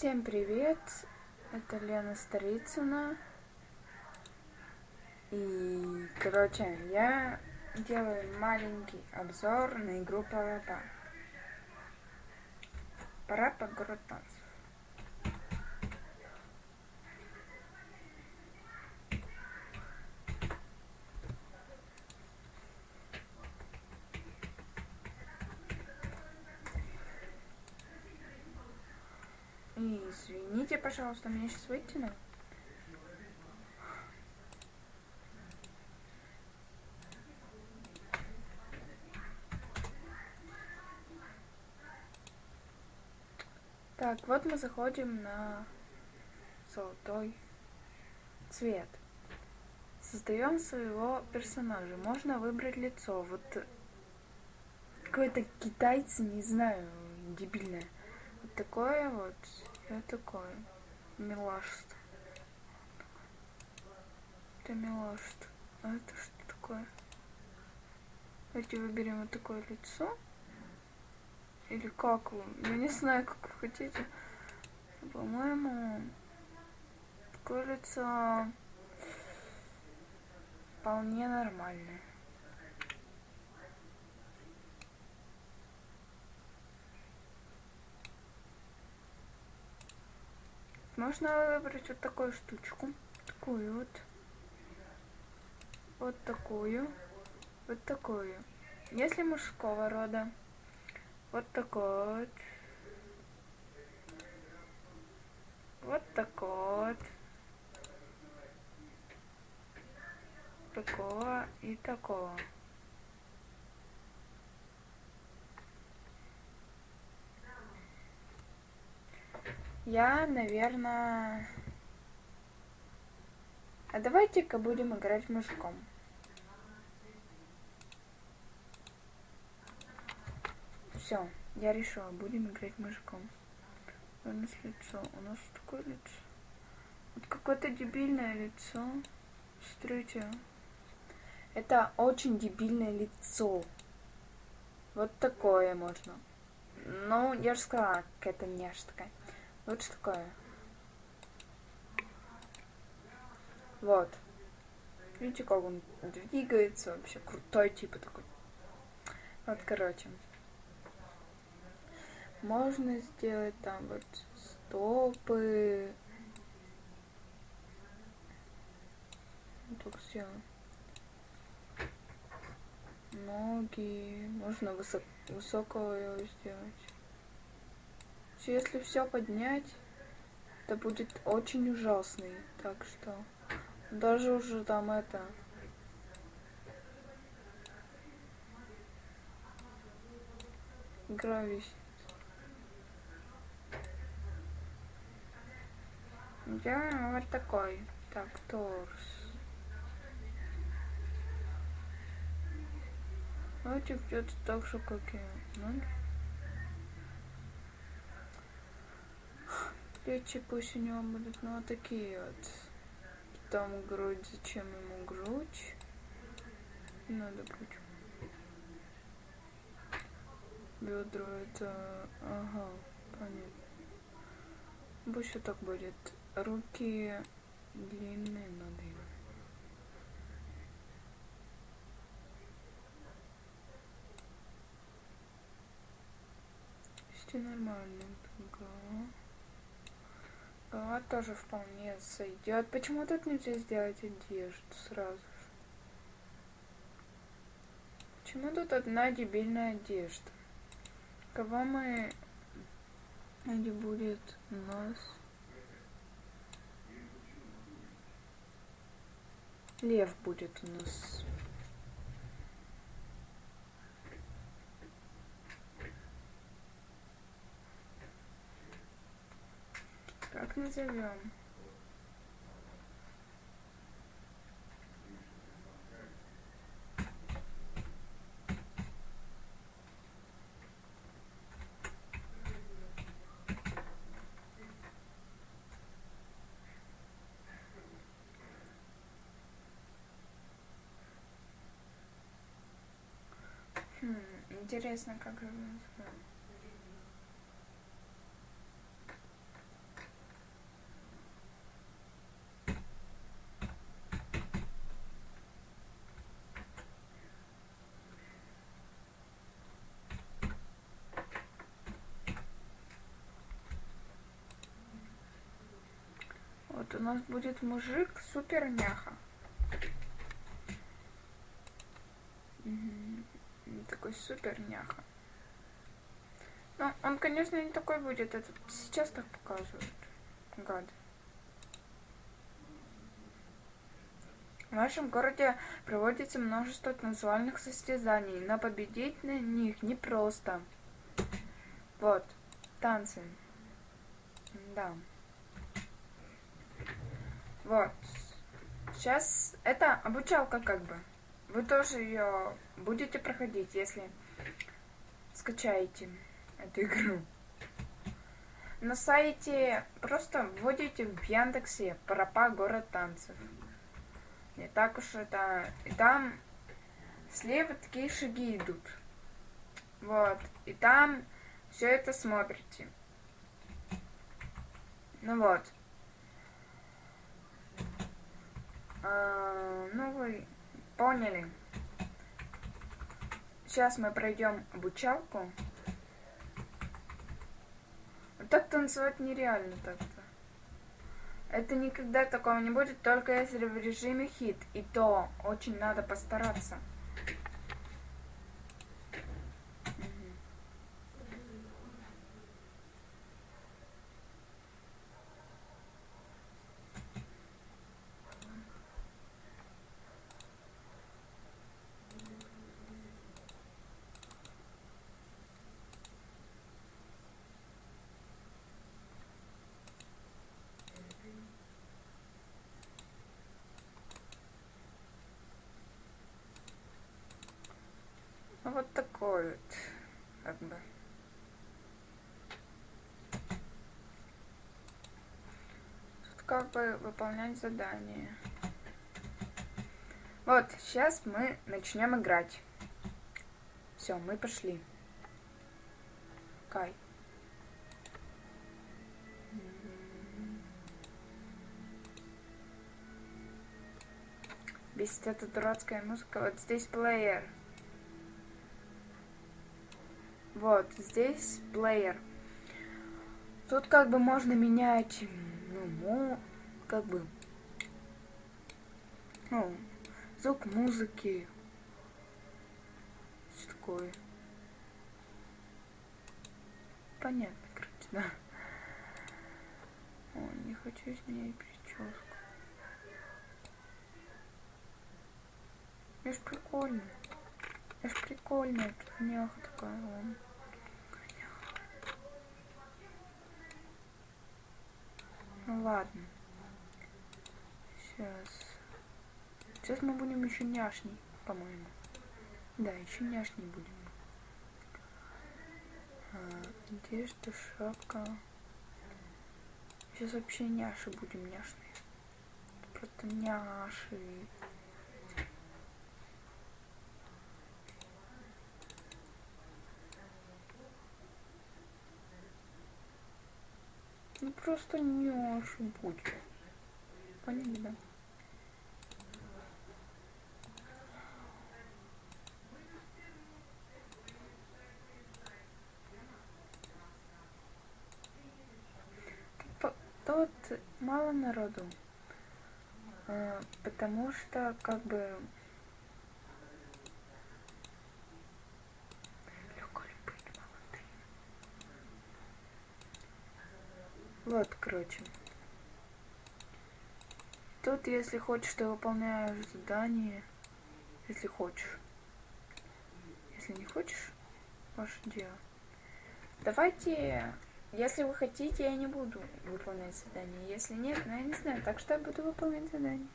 Всем привет! Это Лена Старицына. И, короче, я делаю маленький обзор на игру Парапа. Парапа город. И извините, пожалуйста, меня сейчас вытяну. Так, вот мы заходим на золотой цвет. Создаем своего персонажа. Можно выбрать лицо. Вот какой-то китайцы, не знаю, дебильное. Вот такое вот. Я такое. Милашество. Это милашество. А это что такое? Давайте выберем вот такое лицо. Или как вы? Я не знаю, как вы хотите. По-моему, такое лицо вполне нормальное. Можно выбрать вот такую штучку. Такую вот. Вот такую. Вот такую. Если мужского рода, вот такой вот. Вот такой вот. Такого и такого. Я, наверное... А давайте-ка будем играть мужиком. Все, я решила, будем играть мужиком. У нас лицо, у нас такое лицо. Вот какое-то дебильное лицо. Смотрите. Это очень дебильное лицо. Вот такое можно. Ну, я же сказала, какая-то няш такая. Вот что такое. Вот. Видите, как он двигается вообще крутой, типа такой. Вот, короче. Можно сделать там вот стопы. Так сделаем. Ноги. Можно высок высокого его сделать. Если все поднять, это будет очень ужасный. Так что даже уже там это... Игра висит. Я вот такой. Так, торс. Давайте где-то так же, как я. Ну, плечи пусть у него будут, ну, вот такие вот. Там грудь, зачем ему грудь? Надо грудь. Бедро это... Ага, понятно. Пусть вот так будет. Руки длинные надо им. Нормально. Голова тоже вполне сойдет. Почему тут нельзя сделать одежду сразу же? Почему тут одна дебильная одежда? Кого мы... Где будет нас... Лев будет у нас. Как назовем? Хм, интересно, как же назовем. У нас будет мужик супер няха. Такой супер няха. Ну, он, конечно, не такой будет, это сейчас так показывают. Гад. В нашем городе проводится множество танцевальных состязаний, но победить на них непросто. Вот, танцы. Да. Вот. Сейчас это обучалка как бы. Вы тоже ее будете проходить, если скачаете эту игру. На сайте просто вводите в Яндексе Парапа город танцев. Не так уж это... И там слева такие шаги идут. Вот. И там все это смотрите. Ну вот. А, ну вы поняли. Сейчас мы пройдем обучалку. Так танцевать нереально так-то. Это никогда такого не будет, только если в режиме хит. И то очень надо постараться. Вот такой вот, как бы. Тут как бы выполнять задание. Вот, сейчас мы начнем играть. Все, мы пошли. Кай. Бесит эта дурацкая музыка. Вот здесь плеер. Вот, здесь плеер. Тут как бы можно менять, ну, как бы, ну, звук музыки. Что такое? Понятно, короче, да. О, не хочу изменять прическу. Я ж прикольно. Я ж прикольная, тут няха такая, вон. Ладно. Сейчас. Сейчас мы будем еще няшней, по-моему. Да, еще няшней будем. А, одежда, шапка. Сейчас вообще няши будем няшные. Просто няши. Просто не ошибусь. Поняли, да? Тут мало народу, а, потому что как бы Вот, короче. Тут, если хочешь, ты выполняешь задание. Если хочешь. Если не хочешь, ваше дело. Давайте, если вы хотите, я не буду выполнять задание. Если нет, ну я не знаю. Так что я буду выполнять задание.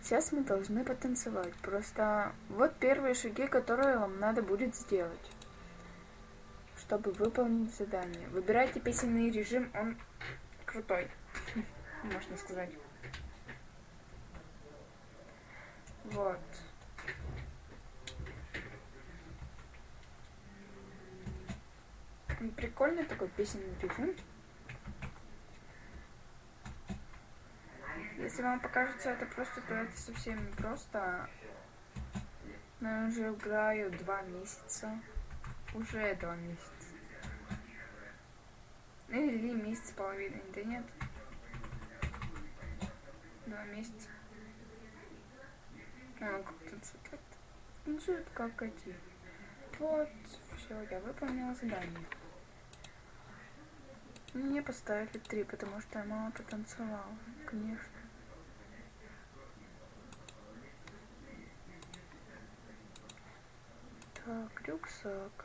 Сейчас мы должны потанцевать. Просто вот первые шаги, которые вам надо будет сделать чтобы выполнить задание. Выбирайте песенный режим, он крутой, можно сказать. Вот. Прикольный такой песенный режим. Если вам покажется это просто, то это совсем не просто. Но я уже играю два месяца. Уже два месяца. Ну или месяц с половиной, да нет. Два месяца. А, как танцует? Танцует как эти. Вот, все, я выполнила задание. Мне поставили три, потому что я мало потанцевала, конечно. Так, рюкзак.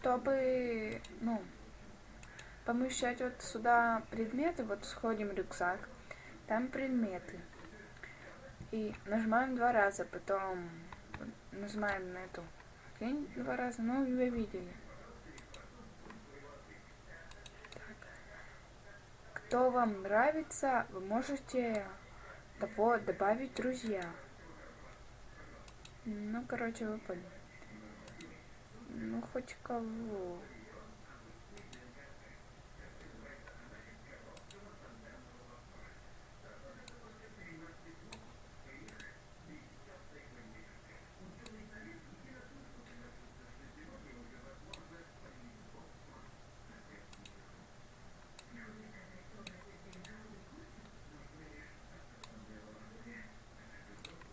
Чтобы, ну, помещать вот сюда предметы, вот сходим рюкзак, там предметы. И нажимаем два раза, потом нажимаем на эту тень два раза, ну, вы видели. Кто вам нравится, вы можете того добавить друзья. Ну, короче, вы поняли. Ну, хоть кого.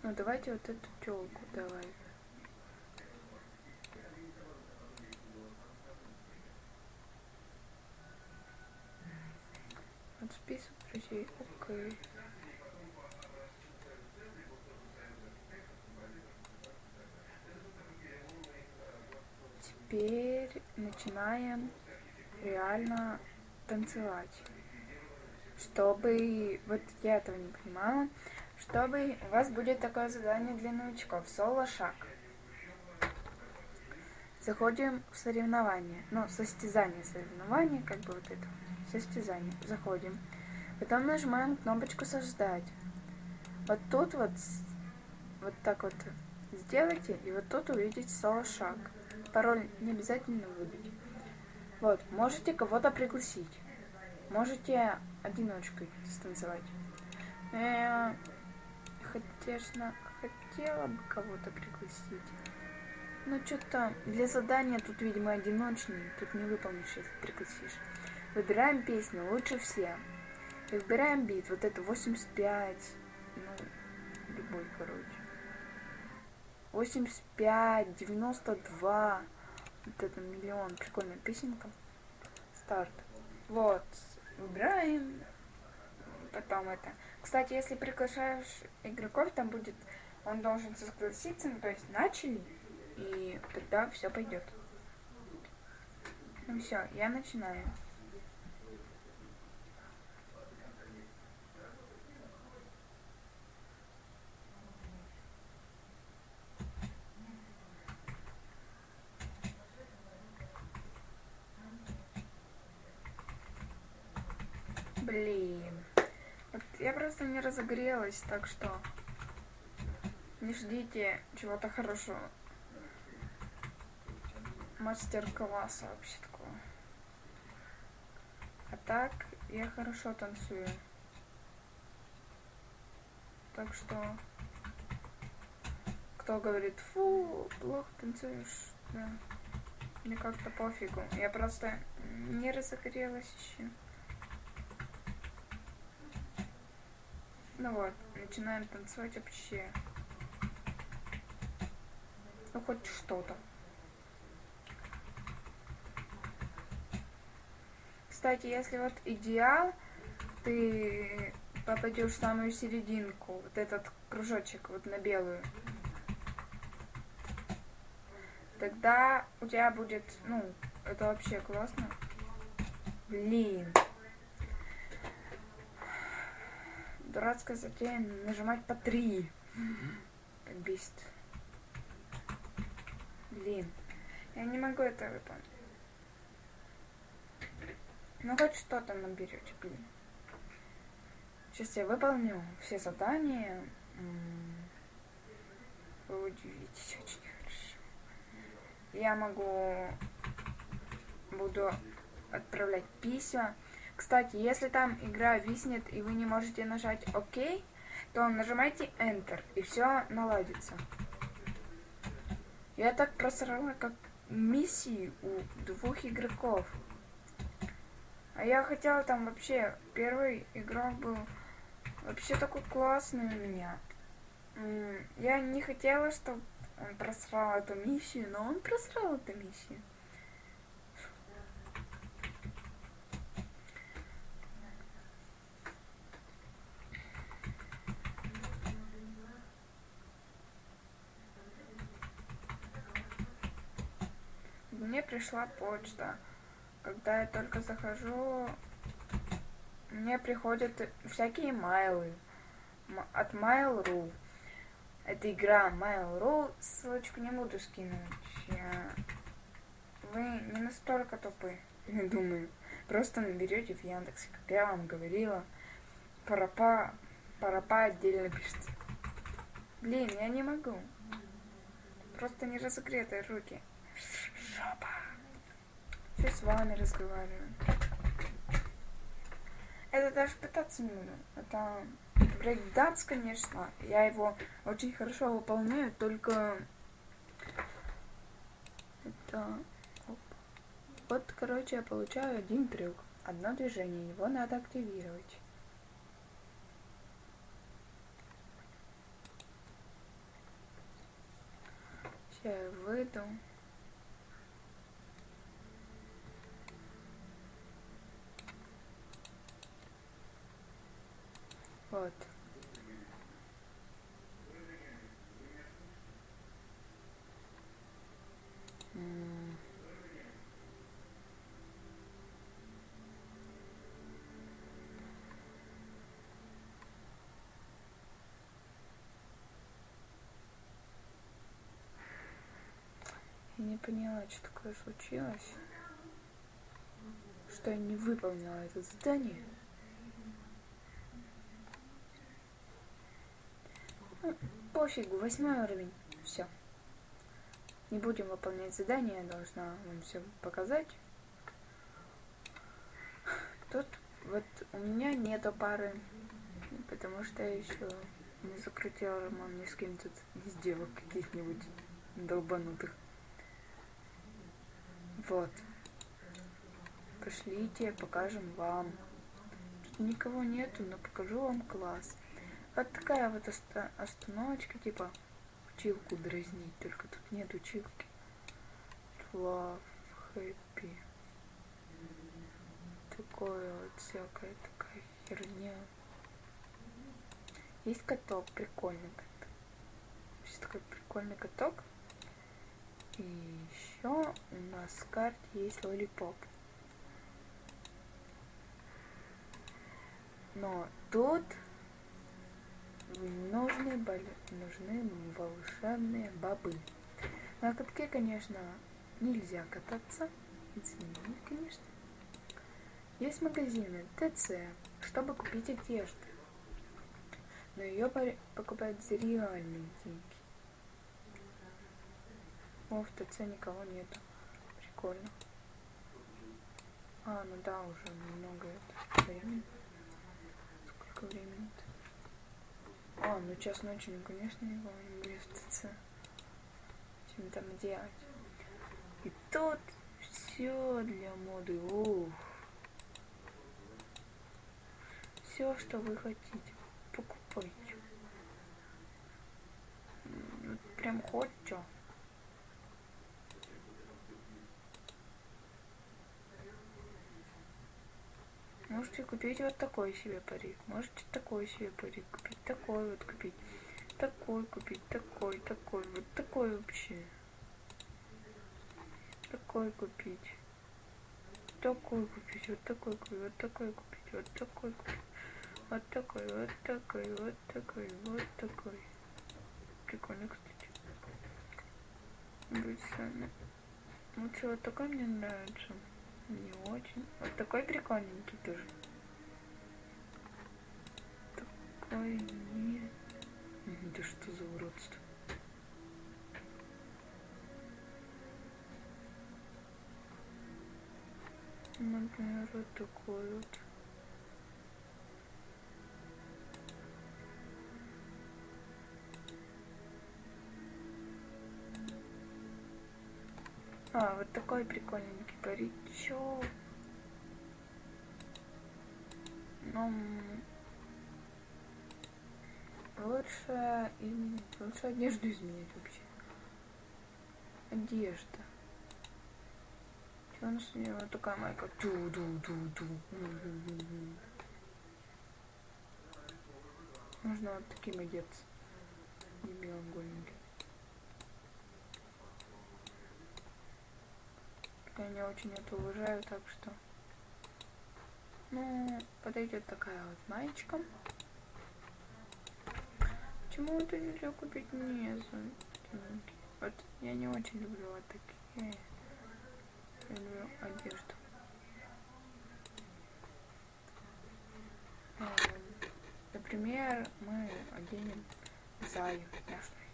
Ну давайте вот эту телку давай. Вот друзей. Окей. Теперь начинаем реально танцевать. Чтобы... Вот я этого не понимала чтобы у вас будет такое задание для новичков. Соло-шаг. Заходим в соревнование. Ну, состязание, соревнование, как бы вот это. Состязание. Заходим. Потом нажимаем кнопочку создать. Вот тут вот, вот так вот сделайте, и вот тут увидите соло-шаг. Пароль не обязательно выдать. Вот, можете кого-то пригласить. Можете одиночкой станцевать. Э, конечно, хотела бы кого-то пригласить. Но что-то для задания тут, видимо, одиночный. Тут не выполнишь, если пригласишь. Выбираем песню лучше всем. Выбираем бит. Вот это 85. Ну, любой, короче. 85, 92. Вот это миллион. Прикольная песенка. Старт. Вот. Выбираем. Потом это. Кстати, если приглашаешь игроков, там будет, он должен согласиться, ну, то есть начали, и тогда все пойдет. Ну все, я начинаю. Блин. Я просто не разогрелась, так что не ждите чего-то хорошего. Мастер-класса вообще такого. А так я хорошо танцую. Так что кто говорит, фу, плохо танцуешь, да. Мне как-то пофигу. Я просто не разогрелась еще. Ну вот, начинаем танцевать вообще. Ну хоть что-то. Кстати, если вот идеал, ты попадешь в самую серединку, вот этот кружочек, вот на белую, тогда у тебя будет, ну, это вообще классно. Блин. Дурацкая затея нажимать по три. Так бесит. Блин. Я не могу это выполнить. Ну хоть что-то наберете, блин. Сейчас я выполню все задания. Вы удивитесь очень хорошо. Я могу буду отправлять письма кстати, если там игра виснет и вы не можете нажать ОК, то нажимайте Enter, и все наладится. Я так просрала, как миссии у двух игроков. А я хотела там вообще, первый игрок был вообще такой классный у меня. Я не хотела, чтобы он просрал эту миссию, но он просрал эту миссию. Мне пришла почта. Когда я только захожу, мне приходят всякие майлы от Mail.ru. Это игра Mail.ru, ссылочку не буду скинуть. Вы не настолько тупы, я думаю. Просто наберете в Яндексе, как я вам говорила. Парапа, парапа отдельно пишется. Блин, я не могу. Просто не разогретые руки. Жопа. Все с вами разговариваю. Это даже пытаться не буду. Это брейкданс, конечно. Я его очень хорошо выполняю, только это... Вот, короче, я получаю один трюк. Одно движение. Его надо активировать. Сейчас я выйду. Вот. Я не поняла, что такое случилось. Что я не выполнила это задание. Пофигу, восьмой уровень. Все. Не будем выполнять задание, я должна вам все показать. Тут вот у меня нету пары, потому что я еще не закрутила роман ни с кем тут из девок каких-нибудь долбанутых. Вот. Пошлите, покажем вам. Тут никого нету, но покажу вам класс. Вот такая вот оста остановочка, типа училку дразнить, только тут нет училки. Love, happy. Такое вот всякая такая херня. Есть каток, прикольный каток. Есть такой прикольный каток. И еще у нас в карте есть лолипоп. Но тут нужны, были, нужны волшебные бобы. На катке, конечно, нельзя кататься. Извините, конечно. Есть магазины ТЦ, чтобы купить одежду. Но ее покупают за реальные деньги. О, в ТЦ никого нету. Прикольно. А, ну да, уже много это времени. Сколько времени-то? А, ну час ночи, ну конечно его не будет ТЦ. Чем там делать? И тут все для моды. Ух. Все, что вы хотите, покупайте. Прям хоть что. Можете купить вот такой себе парик. Можете такой себе парик купить. Такой вот купить. Такой купить. Такой, такой. Вот такой вообще. Такой купить. Такой купить. Вот такой купить. Вот такой купить. Вот такой купить. Вот такой, вот такой, вот такой, вот такой. Прикольно, кстати. Будет. Лучше вот такой мне нравится. Не очень. Вот такой прикольненький тоже. Такой нет. Да что за уродство? Например, вот такой вот. А, вот такой прикольненький паричок. Ну, лучше изменить, лучше одежду изменить вообще. Одежда. Что у нас у него такая майка? ту ду ду ду Можно вот таким одеться. Не белым голеньким. Я не очень это уважаю, так что... Ну, подойдет такая вот маечка. Почему это нельзя купить не Вот я не очень люблю вот такие. Я люблю одежду. Эм, например, мы оденем заю няшную.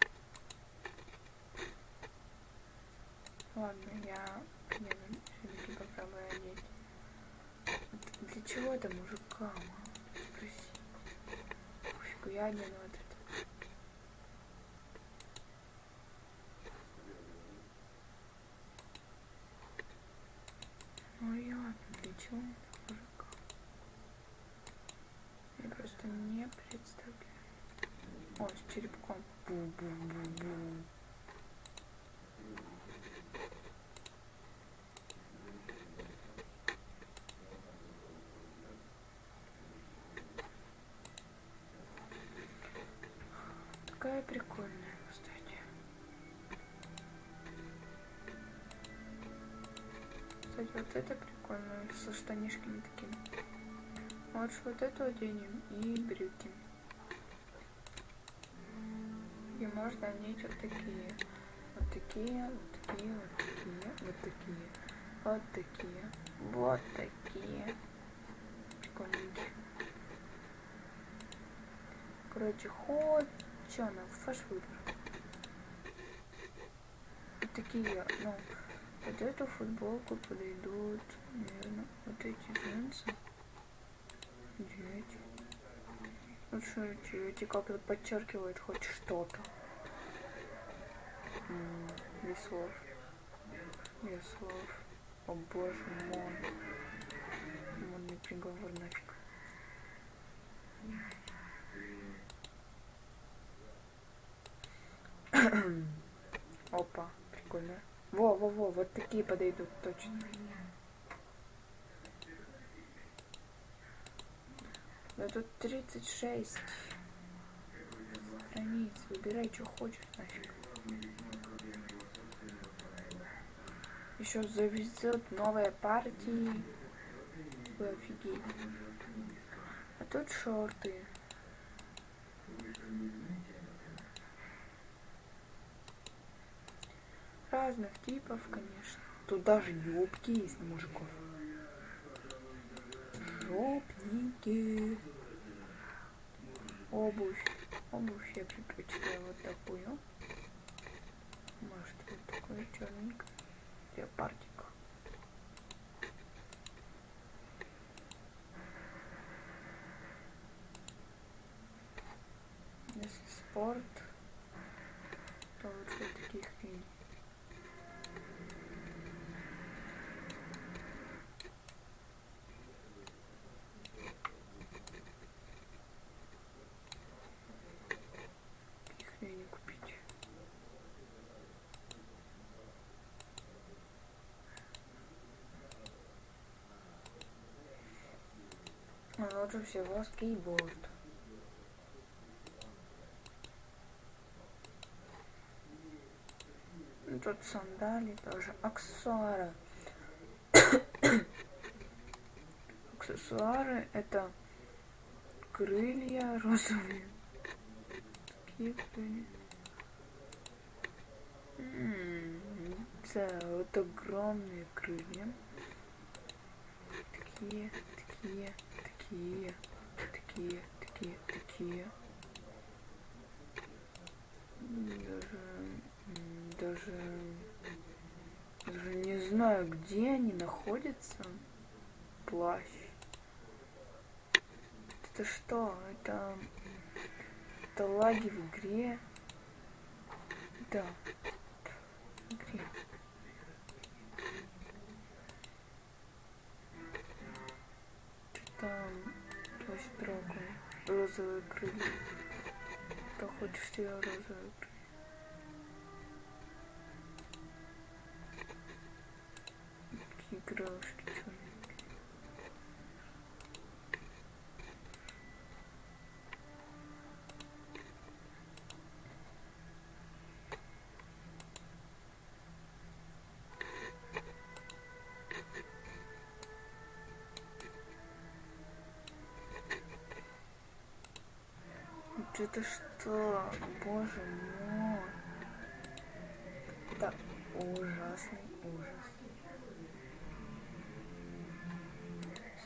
Ладно, я Для чего это мужикам? Спроси. Пофигу, я одену вот это. Ну ясно, для чего это мужикам? Я просто не представляю. О, с черепком. Бу-бу-бу-бу. Вот это прикольно, со штанишками такими. Лучше вот эту оденем и брюки. И можно одеть вот такие. Вот такие, вот такие, вот такие, вот такие, вот такие, вот такие. Прикольненькие. Короче, хоть Че она? Ваш выбор. Вот такие, ну, вот эту футболку подойдут, наверное, вот эти джинсы. Эти. Лучше эти, эти как-то подчеркивают хоть что-то. Веслов. Веслов. О боже мой. Модный приговор нафиг. Опа, прикольно. Во, во, во, вот такие подойдут точно. Да тут 36 страниц. Выбирай, что хочешь нафиг. Еще завезет новые партии. Вы офигеть. А тут шорты. Разных типов, конечно. Тут даже юбки есть на мужиков. Жопники. Обувь. Обувь я предпочитаю вот такую. Может вот такую черненькую. Леопардик. Если спорт, то лучше таких фильмов. Лучше всего скейтборд. Тут сандали тоже. Аксессуары. Аксессуары это крылья розовые. Такие крылья. Да, вот огромные крылья. Такие, такие, такие, такие, такие, такие. Даже, даже, даже не знаю, где они находятся. Плащ. Это что? Это, это лаги в игре. Да. Дракон. Розовые крылья. Ты хочешь себе розовые крылья? Такие крылышки черненькие. Это что? Боже мой. Это ужасный ужас.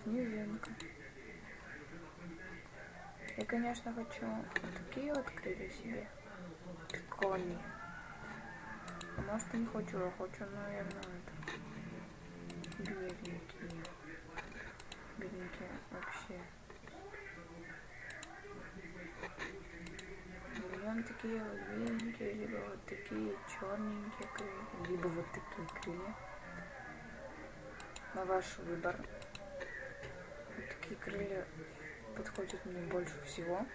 Снежинка. Я, конечно, хочу вот такие вот крылья себе. Прикольные. А может, не хочу, а хочу, наверное, это. Беленькие. Беленькие вообще. Берем такие вот беленькие, либо вот такие черненькие крылья, либо вот такие крылья. На ваш выбор. Вот такие крылья подходят мне больше всего.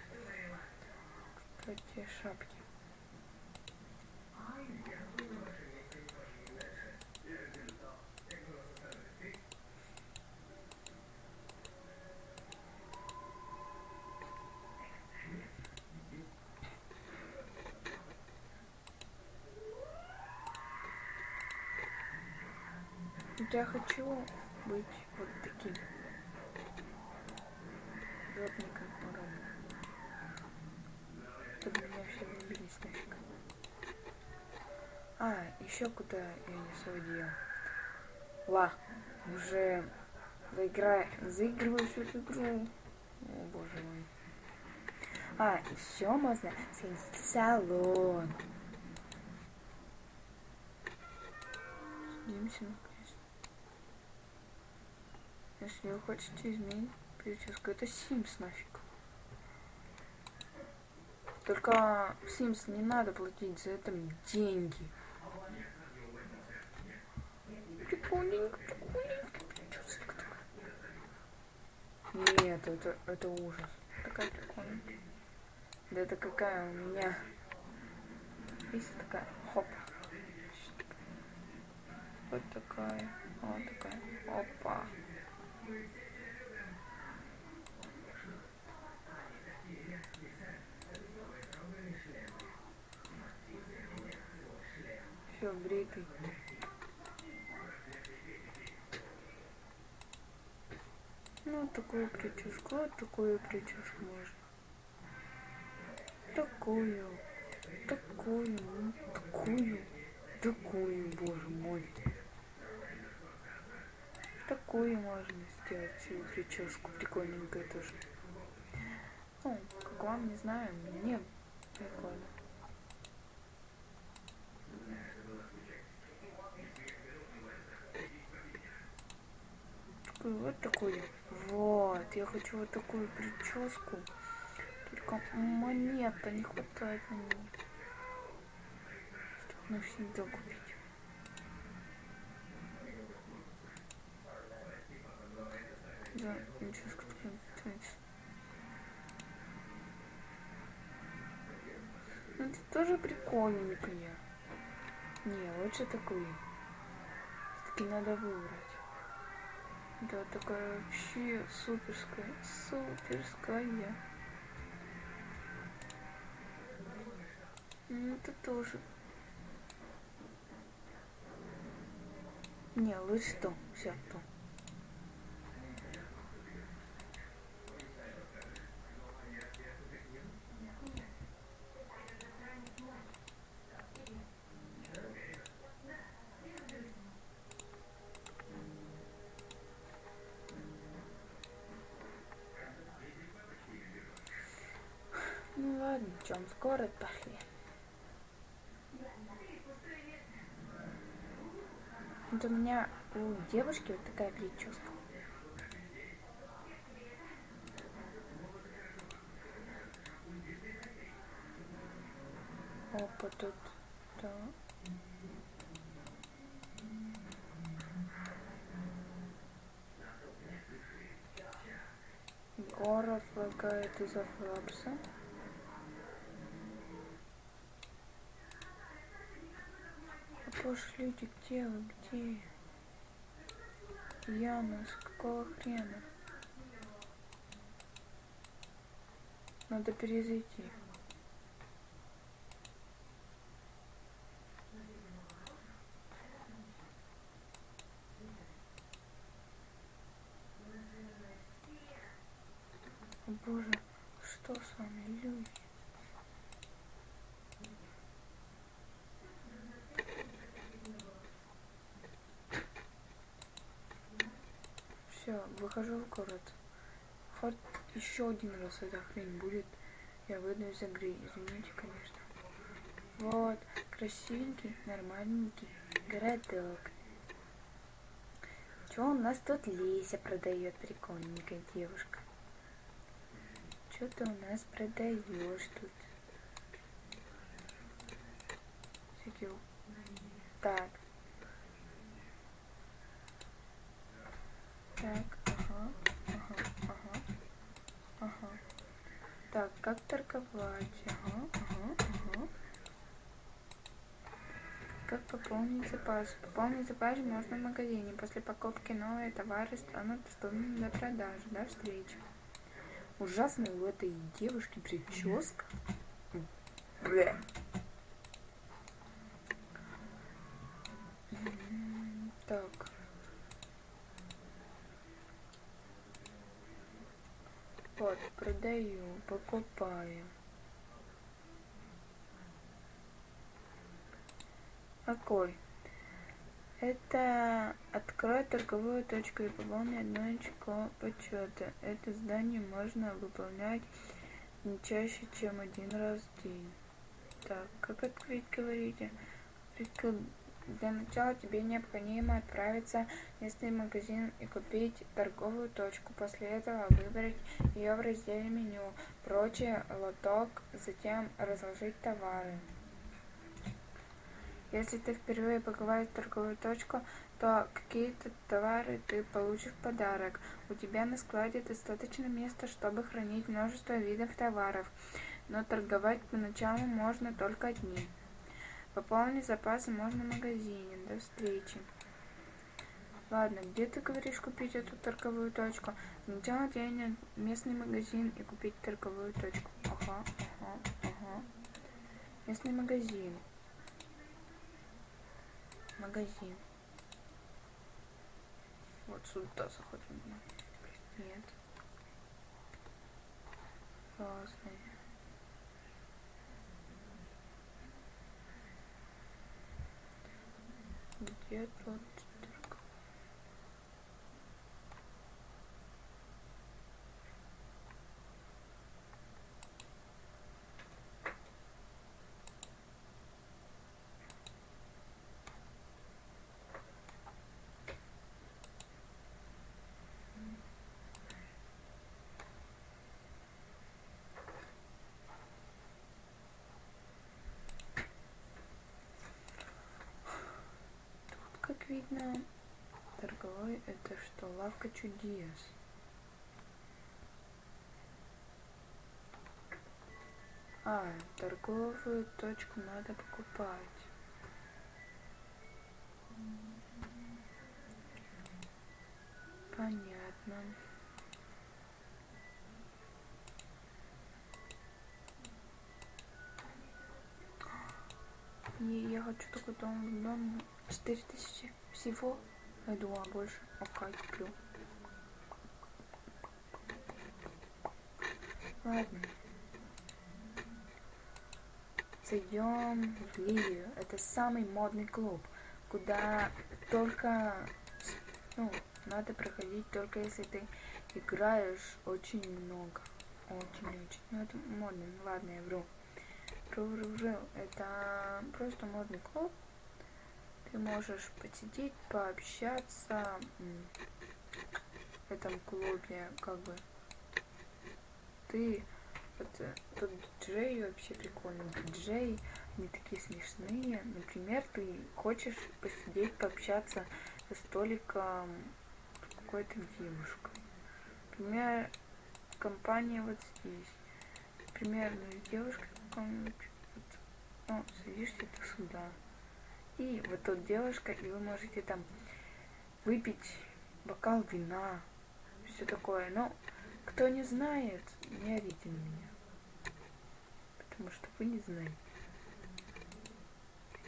Кстати, шапки. Я хочу быть вот таким. Жопником уроном. Чтобы меня все влюбились нафиг. А, еще куда я не сводил. Ла, уже заиграй, заигрываешь эту игру. О, боже мой. А, еще можно сходить в салон. Садимся. Если вы хотите изменить прическу, это Sims нафиг. Только в Sims не надо платить за это деньги. Прикольненько, прикольненько, прическа такая. Нет, это, это ужас. Такая прикольная. Да это какая у меня. Есть такая. Хоп. Вот такая. Вот такая. Опа. Все, бритый. Ну, такую прическу, вот такую прическу можно. Такую, такую, такую, такую, боже мой. Такую можно сделать прическу, прикольненькая тоже. Ну, как вам, не знаю, мне прикольно. Вот такую. Вот, я хочу вот такую прическу. Только монета не хватает. Чтобы навсегда купить. Да, прическа такая. Ну, это тоже прикольненькая. Не, лучше такую. Все-таки надо выбрать. Да, такая вообще суперская, суперская. Ну, это тоже. Не, лучше то. Все, то. Ну чем скоро пошли. Вот у меня у девушки вот такая прическа. Опа, тут, да. Город лагает из-за флапса. А пошлите, где вы, где? Яна, с какого хрена? Надо перезайти. О боже, что с вами, люди? Все, выхожу в город. Хоть еще один раз эта хрень будет, я выйду из игры. Извините, конечно. Вот, красивенький, нормальненький городок. Что у нас тут Леся продает прикольненькая девушка? Что ты у нас продаешь тут? Так. Так, ага, ага, ага, ага. Так, как торговать? Ага, ага, ага. Как пополнить запас? Пополнить запас можно в магазине. После покупки новые товары станут доступны для продажи, до встречи. Ужасная у этой девушки прическа. Бля. Так. Вот, продаю, покупаю. Какой? Это открой торговую точку и пополни одно очко почета. Это задание можно выполнять не чаще, чем один раз в день. Так, как открыть, говорите? Для начала тебе необходимо отправиться в местный магазин и купить торговую точку. После этого выбрать ее в разделе меню, прочее, лоток, затем разложить товары. Если ты впервые побываешь торговую точку, то какие-то товары ты получишь в подарок. У тебя на складе достаточно места, чтобы хранить множество видов товаров, но торговать поначалу можно только одним. Пополнить запасы можно в магазине. До встречи. Ладно, где ты говоришь купить эту торговую точку? Сначала денег местный магазин и купить торговую точку. Ага, ага, ага. Местный магазин магазин. Вот сюда заходим. Нет. Разные. Где тут как видно, торговой это что? Лавка чудес. А, торговую точку надо покупать. Понятно. И я хочу такой дом, дом 4000 всего. Я думала больше. Окей, куплю. Ладно. Зайдем в Ливию. Это самый модный клуб, куда только, ну, надо проходить только если ты играешь очень много. Очень-очень. Ну, это модно. Ладно, я вру. Вру, вру, вру. Это просто модный клуб, ты можешь посидеть, пообщаться в этом клубе, как бы. Ты это, тут диджей вообще прикольный. Диджей, они такие смешные. Например, ты хочешь посидеть, пообщаться за столиком какой-то девушкой. Например, компания вот здесь. Примерно девушка какая-нибудь. Вот, ну, садишься ты сюда. И вот тут девушка, и вы можете там выпить бокал вина, все такое. Но кто не знает, не орите на меня. Потому что вы не знаете.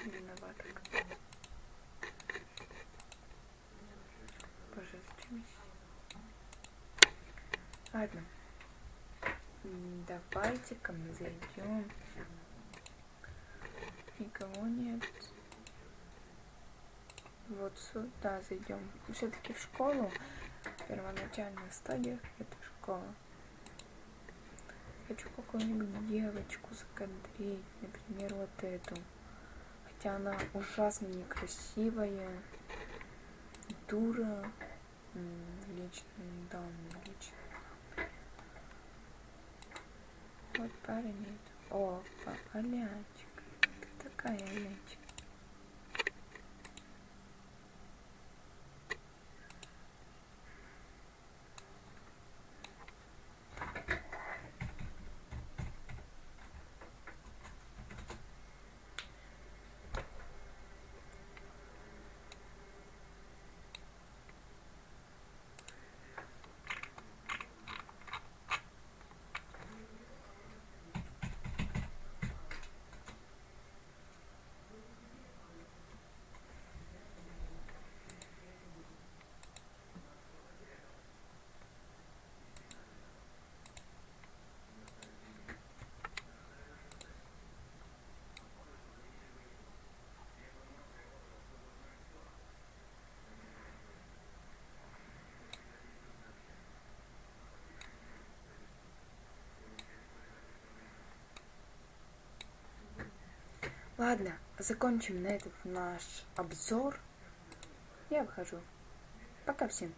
Виновата. Боже, зачем Ладно. Давайте-ка мы зайдем. Никого нет. Вот сюда зайдем. Все-таки в школу. Первоначальная стадия это школа. Хочу какую-нибудь девочку закадрить, например, вот эту. Хотя она ужасно некрасивая, дура, лично, да, лично. Вот парень. О, Алячка. Ты такая Алячка. Ладно, закончим на этот наш обзор. Я выхожу. Пока всем.